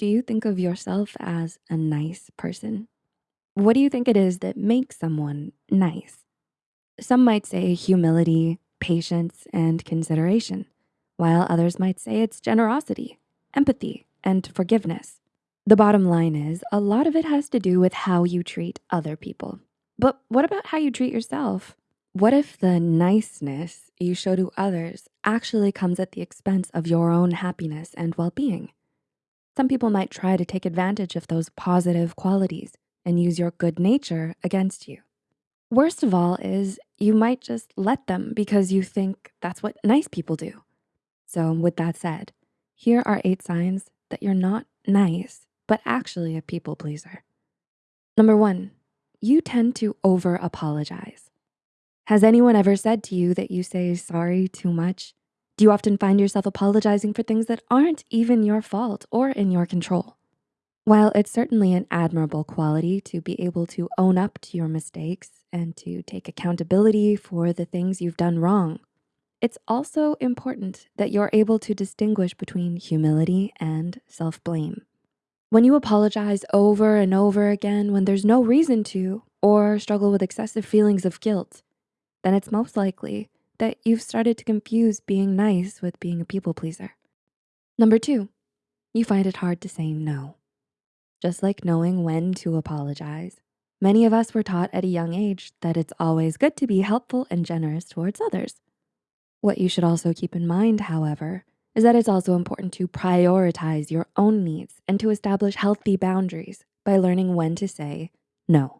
do you think of yourself as a nice person? What do you think it is that makes someone nice? Some might say humility, patience, and consideration, while others might say it's generosity, empathy, and forgiveness. The bottom line is a lot of it has to do with how you treat other people. But what about how you treat yourself? What if the niceness you show to others actually comes at the expense of your own happiness and well-being? Some people might try to take advantage of those positive qualities and use your good nature against you. Worst of all is you might just let them because you think that's what nice people do. So with that said, here are eight signs that you're not nice, but actually a people pleaser. Number one, you tend to over apologize. Has anyone ever said to you that you say sorry too much? Do you often find yourself apologizing for things that aren't even your fault or in your control? While it's certainly an admirable quality to be able to own up to your mistakes and to take accountability for the things you've done wrong, it's also important that you're able to distinguish between humility and self-blame. When you apologize over and over again when there's no reason to or struggle with excessive feelings of guilt, then it's most likely that you've started to confuse being nice with being a people pleaser. Number two, you find it hard to say no. Just like knowing when to apologize, many of us were taught at a young age that it's always good to be helpful and generous towards others. What you should also keep in mind, however, is that it's also important to prioritize your own needs and to establish healthy boundaries by learning when to say no.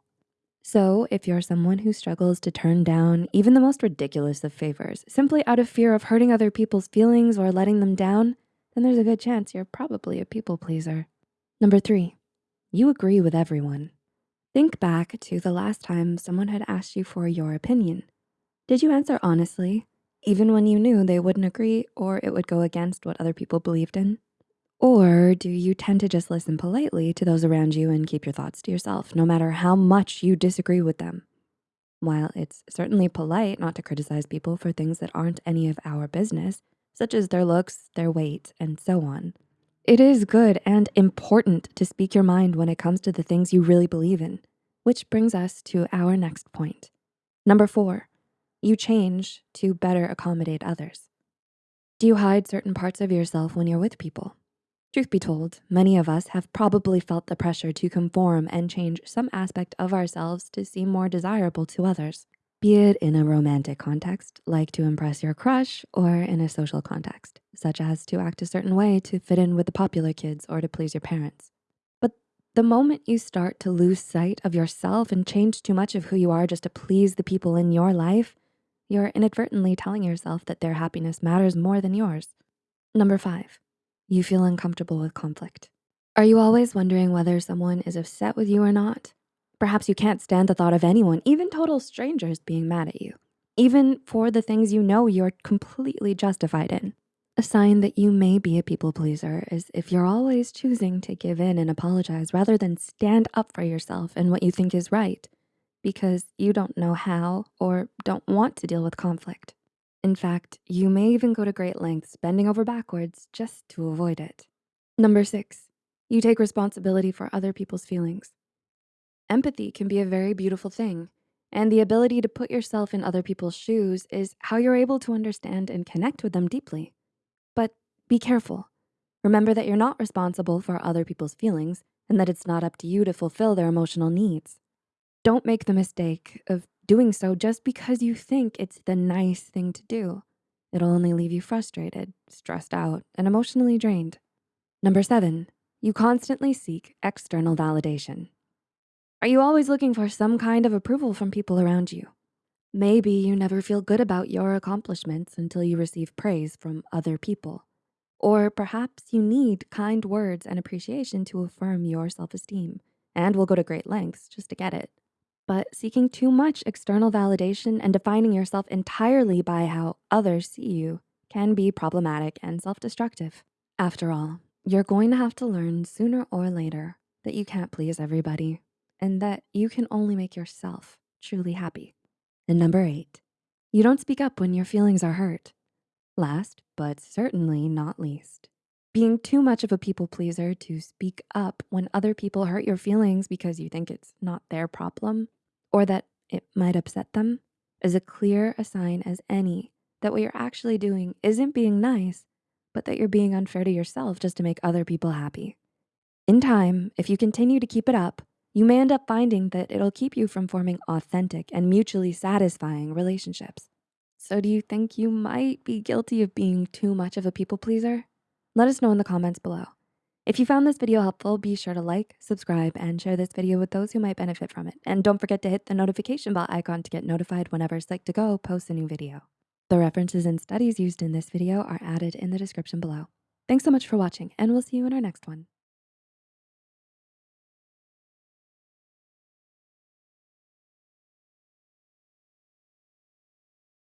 So if you're someone who struggles to turn down even the most ridiculous of favors simply out of fear of hurting other people's feelings or letting them down, then there's a good chance you're probably a people pleaser. Number three, you agree with everyone. Think back to the last time someone had asked you for your opinion. Did you answer honestly, even when you knew they wouldn't agree or it would go against what other people believed in? Or do you tend to just listen politely to those around you and keep your thoughts to yourself, no matter how much you disagree with them? While it's certainly polite not to criticize people for things that aren't any of our business, such as their looks, their weight, and so on, it is good and important to speak your mind when it comes to the things you really believe in, which brings us to our next point. Number four, you change to better accommodate others. Do you hide certain parts of yourself when you're with people? Truth be told, many of us have probably felt the pressure to conform and change some aspect of ourselves to seem more desirable to others, be it in a romantic context, like to impress your crush, or in a social context, such as to act a certain way to fit in with the popular kids or to please your parents. But the moment you start to lose sight of yourself and change too much of who you are just to please the people in your life, you're inadvertently telling yourself that their happiness matters more than yours. Number five, you feel uncomfortable with conflict. Are you always wondering whether someone is upset with you or not? Perhaps you can't stand the thought of anyone, even total strangers being mad at you, even for the things you know you're completely justified in. A sign that you may be a people pleaser is if you're always choosing to give in and apologize rather than stand up for yourself and what you think is right because you don't know how or don't want to deal with conflict. In fact, you may even go to great lengths bending over backwards just to avoid it. Number six, you take responsibility for other people's feelings. Empathy can be a very beautiful thing, and the ability to put yourself in other people's shoes is how you're able to understand and connect with them deeply. But be careful. Remember that you're not responsible for other people's feelings and that it's not up to you to fulfill their emotional needs. Don't make the mistake of doing so just because you think it's the nice thing to do. It'll only leave you frustrated, stressed out, and emotionally drained. Number seven, you constantly seek external validation. Are you always looking for some kind of approval from people around you? Maybe you never feel good about your accomplishments until you receive praise from other people. Or perhaps you need kind words and appreciation to affirm your self-esteem and will go to great lengths just to get it but seeking too much external validation and defining yourself entirely by how others see you can be problematic and self-destructive. After all, you're going to have to learn sooner or later that you can't please everybody and that you can only make yourself truly happy. And number eight, you don't speak up when your feelings are hurt. Last, but certainly not least, Being too much of a people pleaser to speak up when other people hurt your feelings because you think it's not their problem or that it might upset them is a clear a sign as any that what you're actually doing isn't being nice, but that you're being unfair to yourself just to make other people happy. In time, if you continue to keep it up, you may end up finding that it'll keep you from forming authentic and mutually satisfying relationships. So do you think you might be guilty of being too much of a people pleaser? Let us know in the comments below. If you found this video helpful, be sure to like, subscribe, and share this video with those who might benefit from it. And don't forget to hit the notification bell icon to get notified whenever Psych2Go posts a new video. The references and studies used in this video are added in the description below. Thanks so much for watching, and we'll see you in our next one.